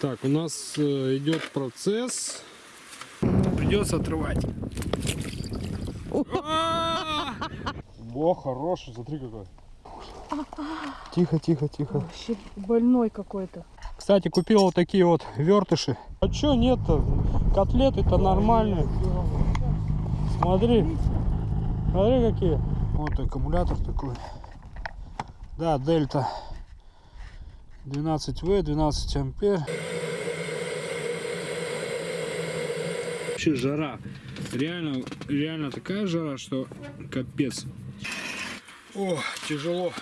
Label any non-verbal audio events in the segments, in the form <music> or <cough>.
Так, у нас э, идет процесс. Придется отрывать. Во, хороший, смотри какой. Тихо, тихо, тихо. Вообще больной какой-то. Кстати, купил вот такие вот вертыши. А чё нет-то? Котлеты-то нормальные. Смотри. Смотри какие. Вот аккумулятор такой. Да, дельта. 12В, 12 ампер. Вообще жара. Реально, реально такая жара, что капец. О, тяжело.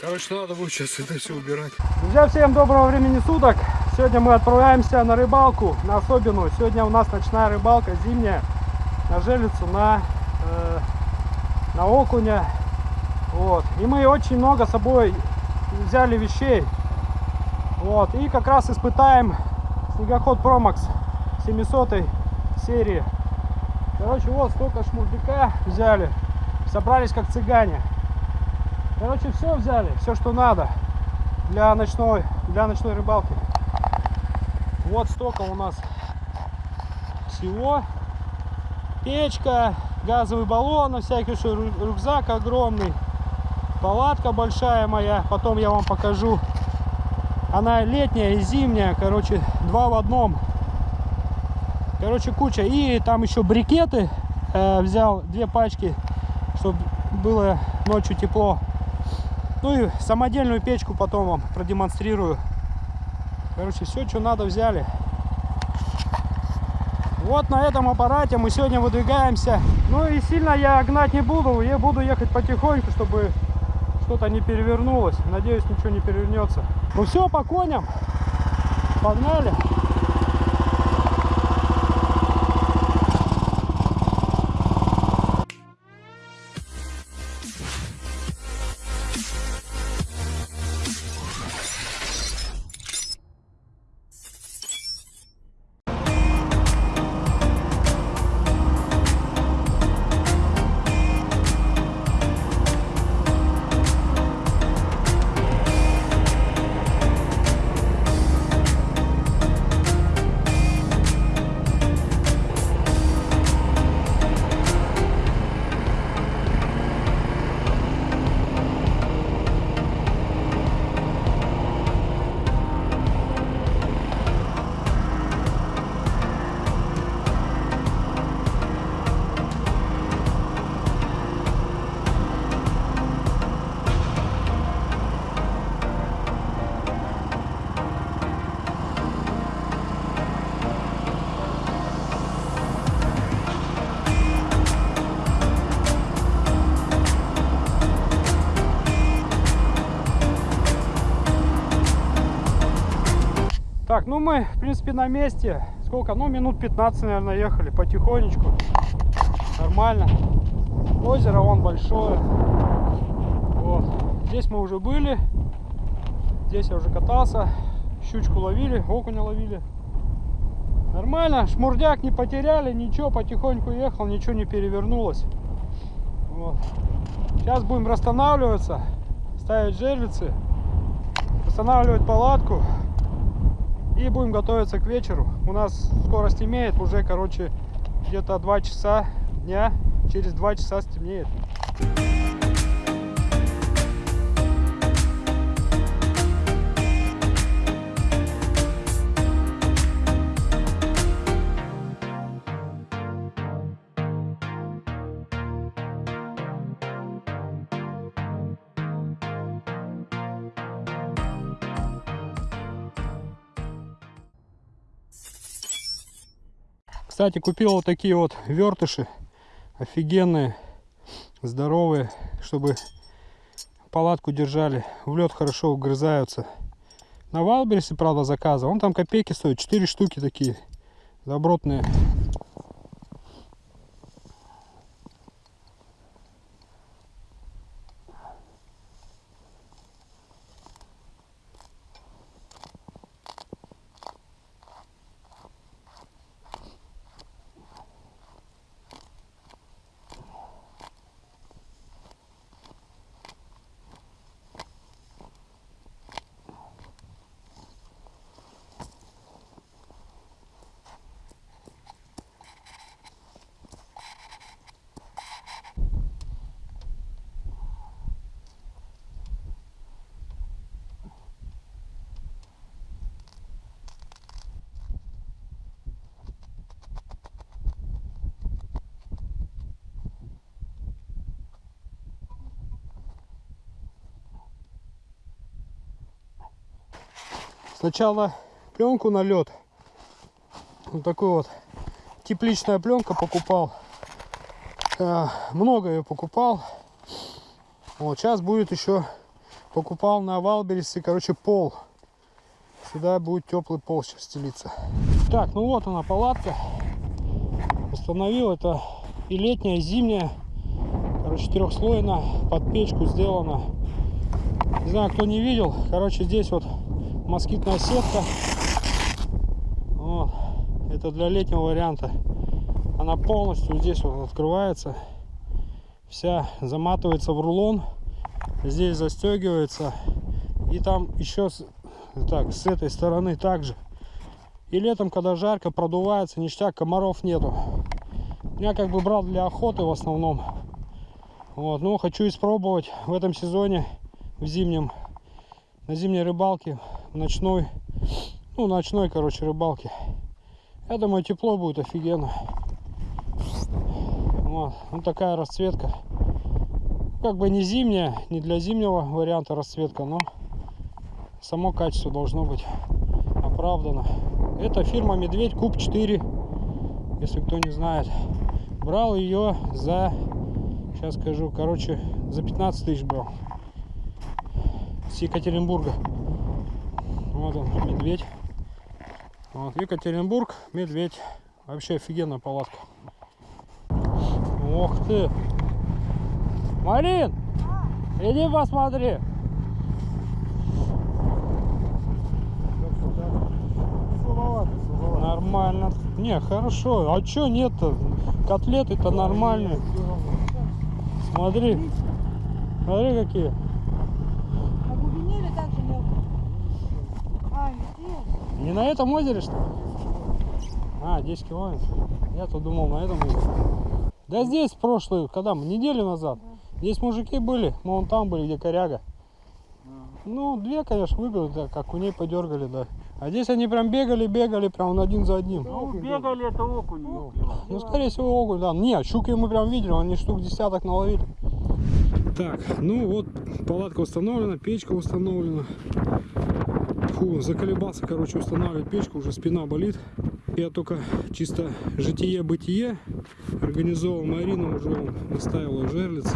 Короче, надо будет сейчас это все убирать. Друзья, всем доброго времени суток. Сегодня мы отправляемся на рыбалку, на особенную. Сегодня у нас ночная рыбалка, зимняя, на желицу, на, э, на окуня. Вот. И мы очень много с собой взяли вещей. Вот. И как раз испытаем снегоход Promax 700 серии. Короче, вот столько шмурдяка взяли. Собрались как цыгане. Короче, все взяли, все, что надо для ночной, для ночной рыбалки. Вот столько у нас всего. Печка, газовый баллон, всякий рюкзак огромный, палатка большая моя. Потом я вам покажу. Она летняя и зимняя, короче, два в одном. Короче, куча. И там еще брикеты э, взял, две пачки, чтобы было ночью тепло. Ну и самодельную печку потом вам продемонстрирую. Короче, все, что надо, взяли. Вот на этом аппарате мы сегодня выдвигаемся. Ну и сильно я гнать не буду. Я буду ехать потихоньку, чтобы что-то не перевернулось. Надеюсь, ничего не перевернется. Ну все, по коням. Погнали. Ну мы, в принципе, на месте. Сколько? Ну, минут 15, наверное, ехали потихонечку. Нормально. Озеро вон большое. Вот. Здесь мы уже были. Здесь я уже катался. Щучку ловили, окуня ловили. Нормально, шмурдяк не потеряли, ничего, потихоньку ехал, ничего не перевернулось. Вот. Сейчас будем расстанавливаться, ставить жерлицы, устанавливать палатку. И будем готовиться к вечеру. У нас скоро стемнеет, уже, короче, где-то 2 часа дня. Через 2 часа стемнеет. Кстати, купил вот такие вот вертыши. Офигенные, здоровые, чтобы палатку держали. В лед хорошо угрызаются. На Валберсе, правда, заказывал. Он там копейки стоит. 4 штуки такие. Добротные. Сначала пленку на лед. Вот такую вот тепличная пленка покупал. А, много ее покупал. Вот сейчас будет еще покупал на Валберисе, короче, пол. Сюда будет теплый пол сейчас стелиться. Так, ну вот она палатка. Установил это и летняя, и зимняя. Короче, трехслойно под печку сделано. Не знаю, кто не видел. Короче, здесь вот москитная сетка. Вот. Это для летнего варианта. Она полностью здесь вот открывается. Вся заматывается в рулон. Здесь застегивается. И там еще так, с этой стороны также. И летом, когда жарко, продувается, ништяк, комаров нету. Я как бы брал для охоты в основном. Вот, но хочу испробовать в этом сезоне, в зимнем, на зимней рыбалке, ночной, ну, ночной, короче, рыбалке. Я думаю, тепло будет офигенно. Вот, вот такая расцветка. Как бы не зимняя, не для зимнего варианта расцветка, но само качество должно быть оправдано. Это фирма Медведь Куб 4, если кто не знает. Брал ее за, сейчас скажу, короче, за 15 тысяч брал. С Екатеринбурга. Вот он, медведь. Вот, Екатеринбург, медведь. Вообще офигенная палатка. Ох ты! Марин! Иди посмотри! Нормально. Не, хорошо. А чё нет-то? Котлеты-то нормальные. Смотри. Смотри какие. На глубине или так же мелко? А, здесь. Не на этом озере, что ли? А, 10 километров. Я-то думал на этом озере. Да здесь прошлую, когда мы, неделю назад. Здесь мужики были, мы вон там были, где коряга. Ну, две, конечно, выбили, да, как у ней подергали, да. А здесь они прям бегали, бегали, прям он один за одним. Ну, бегали это окунь. Ну, скорее всего, окунь, да. Не, щуки мы прям видели, они штук десяток наловили. Так, ну вот палатка установлена, печка установлена. Фу, заколебался, короче, устанавливать печку, уже спина болит. Я только чисто житие-бытие организовал. Марина уже наставила жерлиц.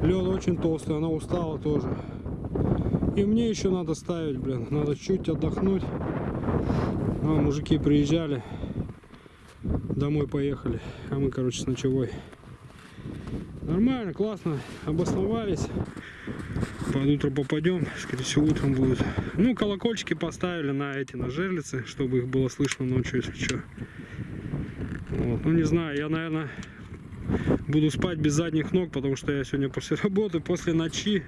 Лед очень толстый, она устала тоже. И мне еще надо ставить, блин. Надо чуть отдохнуть. А, мужики приезжали. Домой поехали. А мы, короче, с ночевой. Нормально, классно. Обосновались. Под утро попадем. Скорее всего, утром будет. Ну, колокольчики поставили на эти, на жерлицы, чтобы их было слышно ночью, если что. Вот. Ну, не знаю, я, наверное, буду спать без задних ног, потому что я сегодня после работы, после ночи.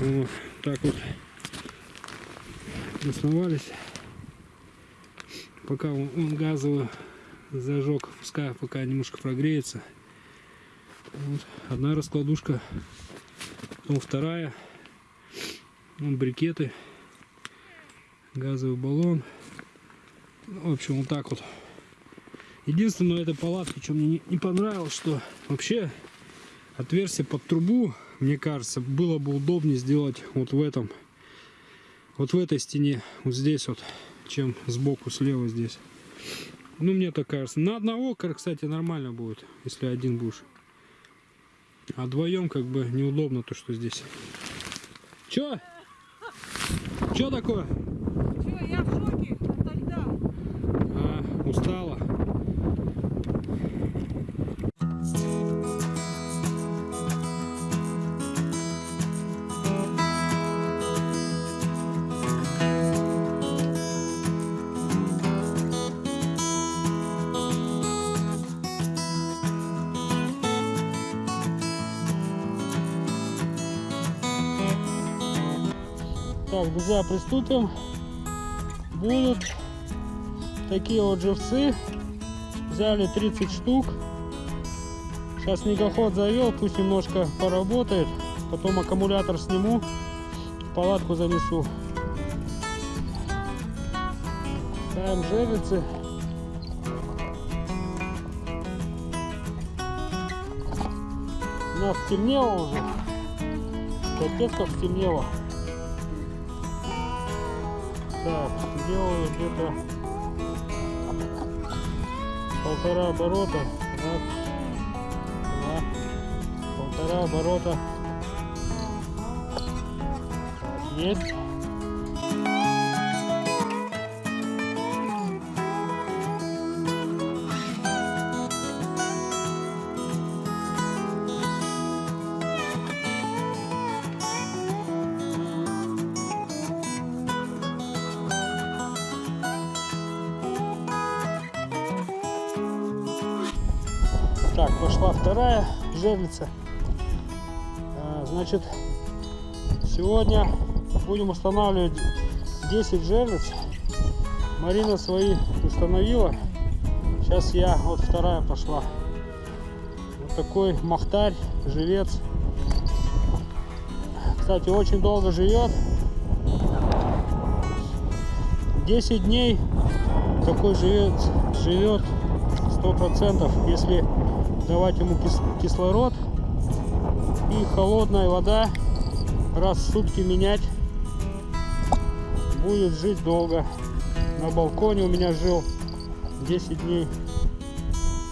Вот. Так вот. Основались. Пока он газовый зажег, пускай пока немножко прогреется. Вот. Одна раскладушка, потом вторая. Вон брикеты, газовый баллон. В общем, вот так вот. Единственное, этой палатке, что мне не, не понравилось, что вообще отверстие под трубу, мне кажется, было бы удобнее сделать вот в этом, вот в этой стене, вот здесь вот, чем сбоку, слева здесь. Ну, мне так кажется. На одного, кстати, нормально будет, если один будешь. А вдвоем как бы неудобно то, что здесь. Чё? Чё такое? Друзья, приступим. Будут такие вот живцы. Взяли 30 штук. Сейчас снегоход завел, пусть немножко поработает. Потом аккумулятор сниму, палатку занесу. Ставим жерлицы. У нас стемнело уже. Капец как стемнело. Так, делаю где-то полтора оборота. Раз, два, полтора оборота. Так, есть. Так, пошла вторая жерлица. А, Значит, сегодня будем устанавливать 10 жерлиц. Марина свои установила. Сейчас я, вот вторая пошла. Вот такой махтарь, живец. Кстати, очень долго живет. 10 дней такой живет, живет сто процентов, если давать ему кис- кислород. И холодная вода раз в сутки менять будет жить долго. На балконе у меня жил 10 дней.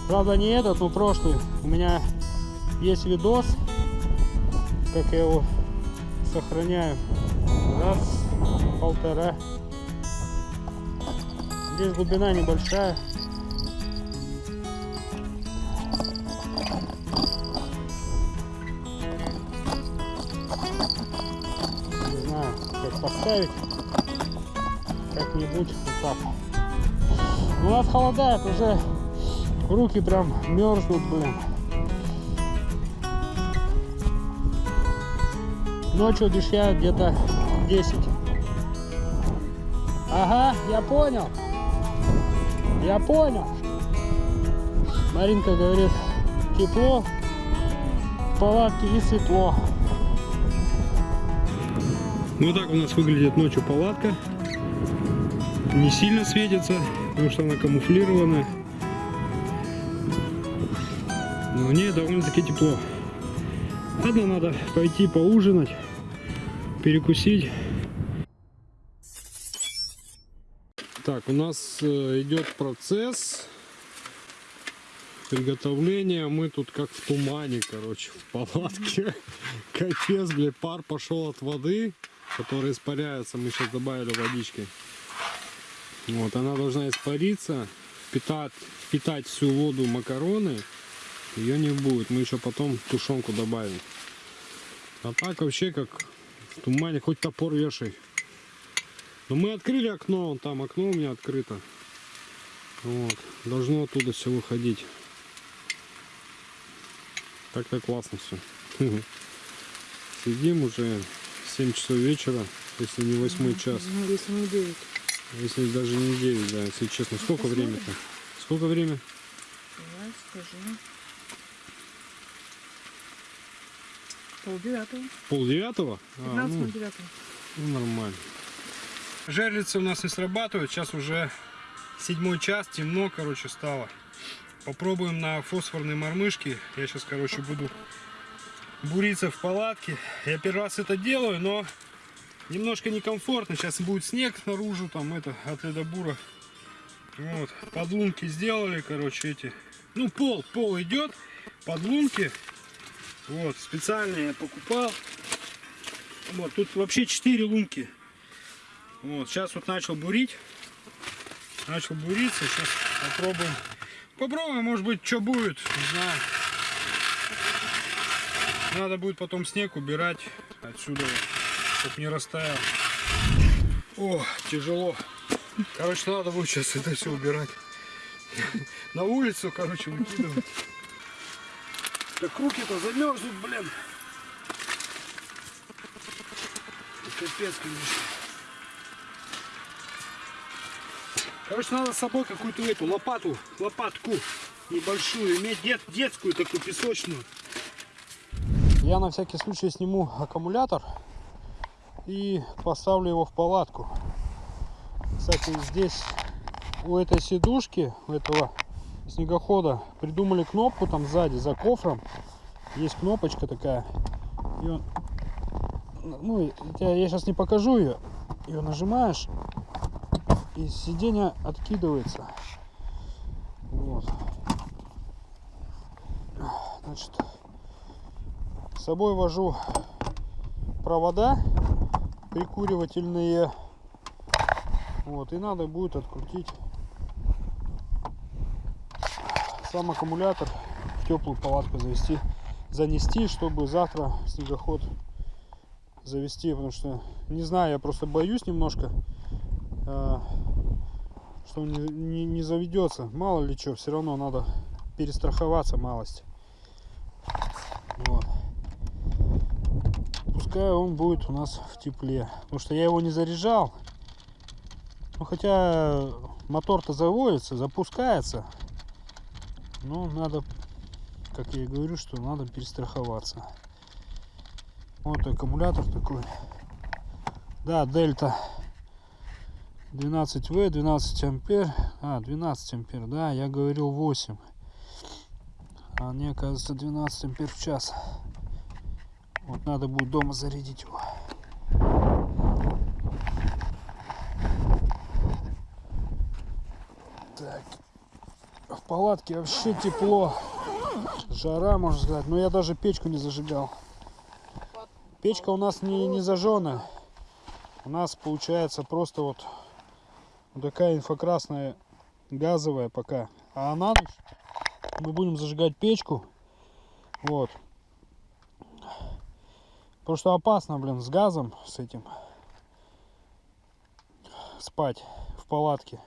Правда не этот но прошлый. У меня есть видос как я его сохраняю. Раз полтора. Здесь глубина небольшая поставить. Как-нибудь вот так. У нас холодает, уже руки прям мерзнут, блин. Ночью обещают где-то 10. Ага, я понял. Я понял. Маринка говорит, тепло в палатке и светло. Ну вот так у нас выглядит ночью палатка. Не сильно светится, потому что она камуфлирована. Но в ней довольно-таки тепло. Ладно, надо пойти поужинать, перекусить. Так, у нас э, идет процесс приготовления. Мы тут как в тумане, короче, в палатке. <laughs> Капец, блядь, пар пошел от воды, которая испаряется. Мы сейчас добавили водички. Вот, она должна испариться, впитать, впитать всю воду макароны. Ее не будет. Мы еще потом тушенку добавим. А так вообще как в тумане, хоть топор вешай. Но мы открыли окно, там окно у меня открыто. Вот. Должно оттуда все выходить. Так-то классно все. <laughs> Сидим уже 7 часов вечера, если не 8 час. Ну, если не 9. Если даже не 9, да, если честно. Сколько посмотрим. время-то? Сколько время? Давай, скажи. Пол девятого. Пол девятого? А, 15 ну, девятого. ну, нормально. Жерлицы у нас не срабатывают. Сейчас уже седьмой час, темно, короче, стало. Попробуем на фосфорной мормышке. Я сейчас, короче, буду буриться в палатке. Я первый раз это делаю, но немножко некомфортно. Сейчас будет снег наружу, там это, от ледобура. Вот, подлунки сделали, короче, эти. Ну, пол, пол идет, подлунки. Вот, специально я покупал. Вот, тут вообще 4 лунки. Вот, сейчас вот начал бурить. Начал буриться, сейчас попробуем. Попробуем, может быть, что будет, не знаю. Надо будет потом снег убирать отсюда, чтобы не растаял. О, тяжело. Короче, надо будет сейчас это все убирать. На улицу, короче, выкидывать. Так руки-то замерзнут, блин. Капец, конечно. Короче, надо с собой какую-то эту лопату, лопатку небольшую, иметь дет, детскую такую песочную. Я на всякий случай сниму аккумулятор и поставлю его в палатку. Кстати, здесь у этой сидушки, у этого снегохода придумали кнопку там сзади, за кофром. Есть кнопочка такая. И он, ну, я, я сейчас не покажу ее. Ее нажимаешь, и сиденье откидывается. Вот. Значит, с собой вожу провода прикуривательные. Вот, и надо будет открутить сам аккумулятор в теплую палатку завести, занести, чтобы завтра снегоход завести, потому что не знаю, я просто боюсь немножко, э, что не, не, не заведется. Мало ли что, все равно надо перестраховаться малость. Вот. Пускай он будет у нас в тепле. Потому что я его не заряжал. Ну хотя мотор-то заводится, запускается. Но надо, как я и говорю, что надо перестраховаться. Вот аккумулятор такой. Да, дельта 12В, 12 ампер. А, 12 ампер, да, я говорил 8. А мне оказывается 12 ампер в час. Вот надо будет дома зарядить его. Так. В палатке вообще тепло. Жара, можно сказать. Но я даже печку не зажигал. Печка у нас не, не зажжена. У нас получается просто вот, такая инфракрасная газовая пока. А на ночь мы будем зажигать печку. Вот. Потому что опасно, блин, с газом, с этим спать в палатке.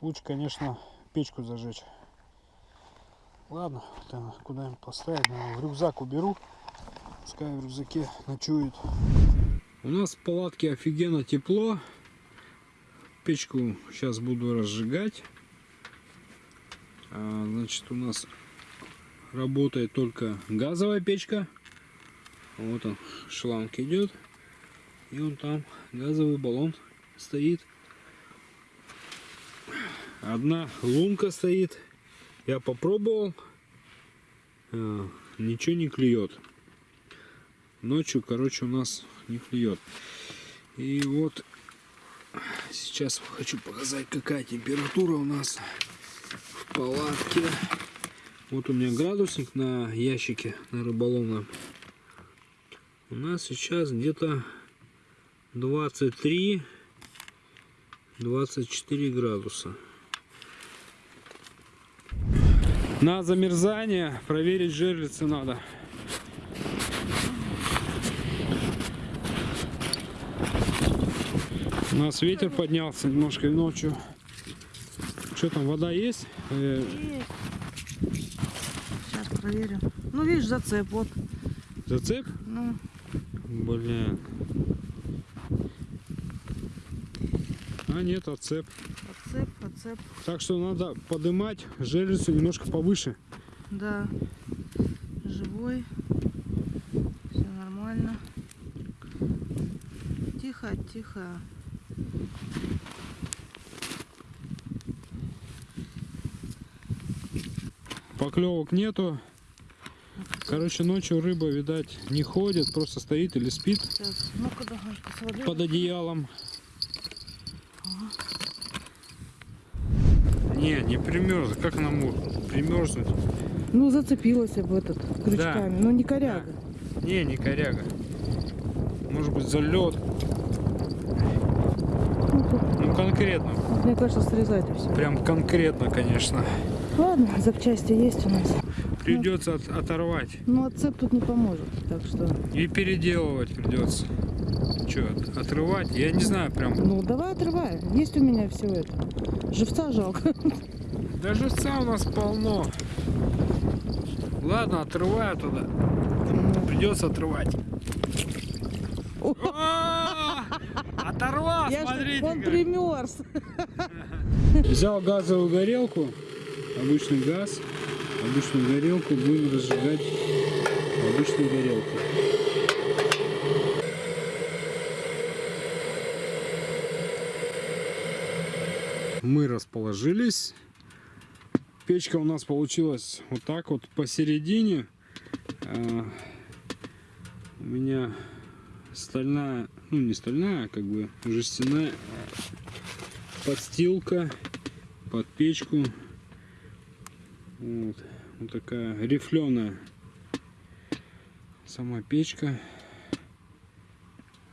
Лучше, конечно, печку зажечь. Ладно, это куда-нибудь поставить. Наверное, в рюкзак уберу. Пускай в рюкзаке ночует. У нас в палатке офигенно тепло. Печку сейчас буду разжигать. А, значит, у нас работает только газовая печка. Вот он, шланг идет. И он там, газовый баллон стоит. Одна лунка стоит. Я попробовал. А, ничего не клюет. Ночью, короче, у нас не клюет. И вот сейчас хочу показать, какая температура у нас в палатке. Вот у меня градусник на ящике, на рыболовном. У нас сейчас где-то 23 24 градуса. На замерзание проверить жерлицы надо. У нас ветер поднялся немножко ночью. Что там, вода есть? Есть. Сейчас проверим. Ну, видишь, зацеп, вот. зацеп? Ну, Блин. А нет, отцеп. отцеп, отцеп. Так что надо поднимать жерлицу немножко повыше. Да. Живой. Все нормально. Тихо, тихо. Поклевок нету. Короче, ночью рыба, видать, не ходит, просто стоит или спит Сейчас. Ну-ка, давай, посмотри. под одеялом. Не, не примерз. Как она может примерзнуть? Ну, зацепилась об этот крючками. Ну, не коряга. Не, не коряга. Может быть залет. Ну конкретно. Мне кажется, срезать и все. Прям конкретно, конечно. Ладно, запчасти есть у нас. Придется от- оторвать. Ну, отцеп тут не поможет. Так что, И переделывать придется. Че, отрывать? Я не знаю прям. ну, давай отрывай. Есть у меня все это. Живца жалко. Да живца у нас полно. Ладно, отрываю туда. Придется отрывать. А, Оторвал, смотрите. он примерз. Взял газовую горелку, обычный газ, обычную горелку, будем разжигать обычную горелку. Мы расположились. Печка у нас получилась вот так вот посередине. А, У меня стальная, ну не стальная, а как бы жестяная подстилка под печку. Вот, вот такая рифленая сама печка.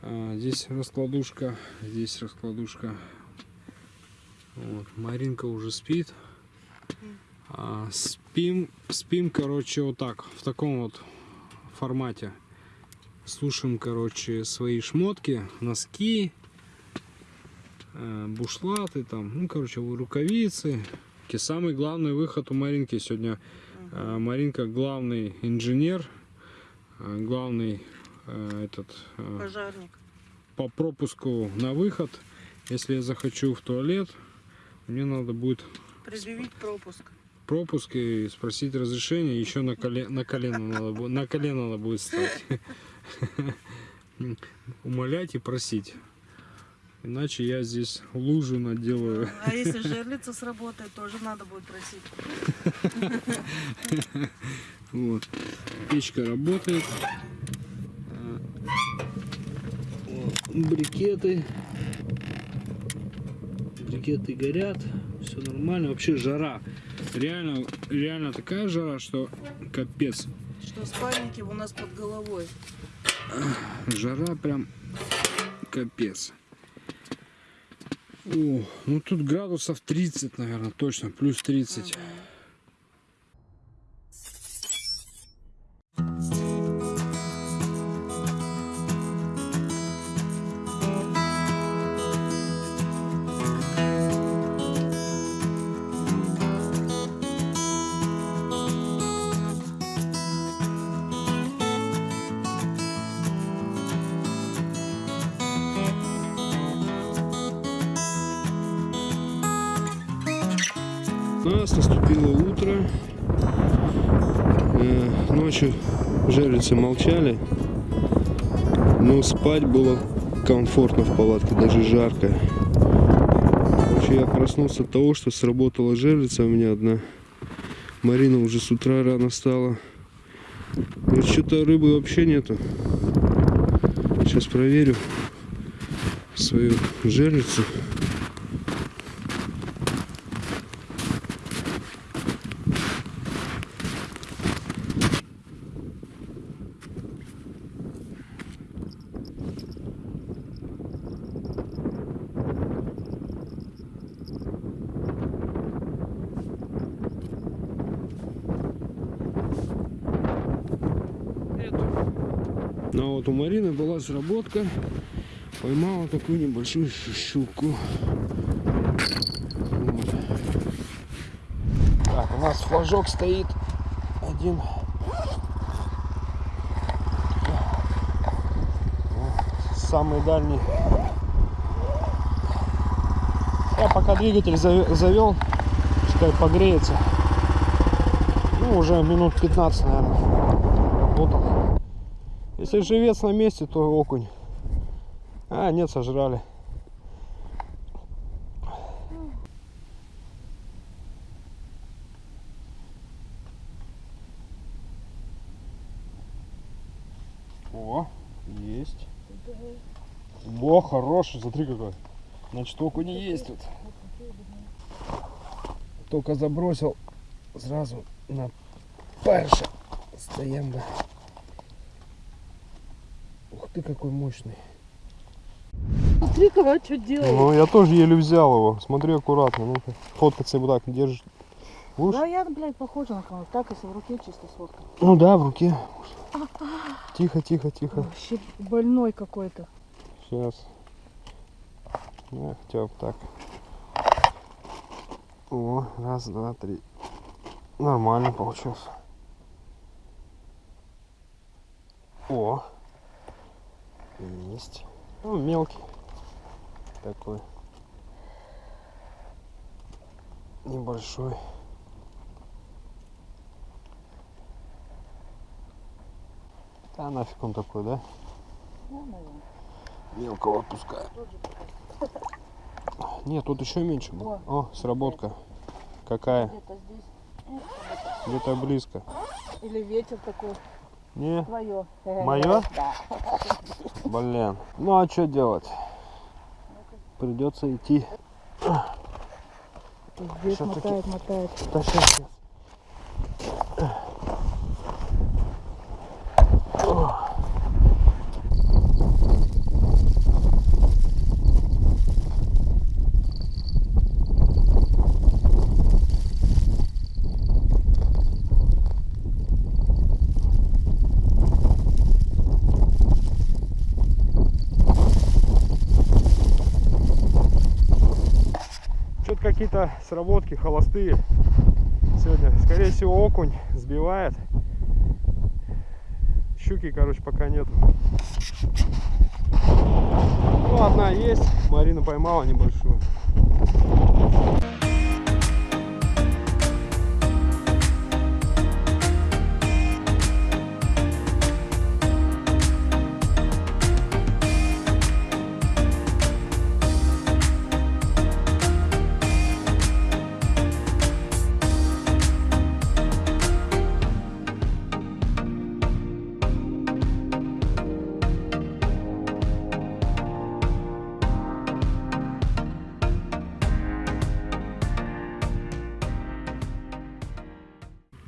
А, здесь раскладушка, здесь раскладушка. Вот, Маринка уже спит. А, спим, спим, короче, вот так, в таком вот формате. Слушаем, короче, свои шмотки, носки, э, бушлаты там, ну, короче, рукавицы. Ки- Самый главный выход у Маринки сегодня. Э, Маринка главный инженер, э, главный э, этот э, Пожарник. по пропуску на выход. Если я захочу в туалет, мне надо будет Предъявить пропуск. пропуск и спросить разрешение. Еще на, коле- на колено надо будет, на колено надо будет стать. <laughs> Умолять и просить. Иначе я здесь лужу наделаю. А если жерлица сработает, тоже надо будет просить. Вот. Печка работает. А, Брикеты. Брикеты горят. Все нормально. Вообще жара. Реально, реально такая жара, что капец. Что спальники у нас под головой. Жара прям капец. О, ну тут градусов 30, наверное, точно. Плюс 30. У нас наступило утро. Э, Ночью жерлицы молчали. Но спать было комфортно в палатке, даже жарко. Короче, я проснулся от того, что сработала жерлица у меня одна. Марина уже с утра рано стала. Говорит, что-то рыбы вообще нету. Сейчас проверю свою жерлицу. Ну а вот у Марины была сработка. Поймала такую небольшую щуку. Вот. Так, у нас флажок стоит один. Самый дальний. Я пока двигатель завел, пускай погреется. Ну, уже минут 15, наверное. Вот он. Если живец на месте, то окунь. А, нет, сожрали. О, есть. О, хороший, смотри какой. Значит, окунь есть тут. Только забросил сразу на перша. Стоим, да. Ты, какой мощный. Смотри, кого что делает. Ну, я тоже еле взял его. Смотри аккуратно. Ну-ка. Фоткаться вот так держишь. Будешь? Да, я, блядь, похожа на кого-то. Так, если в руке чисто сфоткать. Ну да, в руке. Тихо, тихо, тихо. Вообще больной какой-то. Сейчас. Ну, хотя бы так. О, раз, два, три. Нормально получился. О. Есть. Ну, мелкий. Такой. Небольшой. Да нафиг он такой, да? Мелкого отпускаю. Нет, тут еще меньше было. О, сработка. Какая? Где-то близко. Или ветер такой. Не, Твое. Моё? <laughs> Да. Блин. Ну а что делать? Придется идти Здесь мотает, мотает. Да сейчас, сейчас. Какие-то сработки холостые сегодня. Скорее всего, окунь сбивает. Щуки, короче, пока нету. Ну, одна есть. Марина поймала небольшую.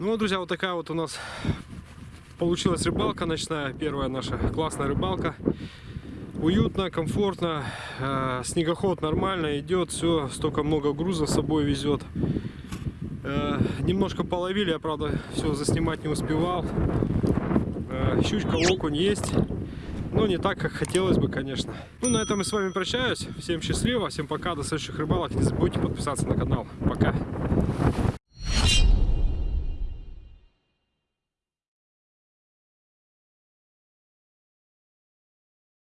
Ну друзья, вот такая вот у нас получилась рыбалка ночная. Первая наша классная рыбалка. Уютно, комфортно. э, Снегоход нормально идет. Все, столько много груза с собой везет. Э, Немножко половили, я, правда, все заснимать не успевал. Э, Щучка, окунь есть. Но не так, как хотелось бы, конечно. Ну, на этом я с вами прощаюсь. Всем счастливо, всем пока, до следующих рыбалок. Не забудьте подписаться на канал. Пока.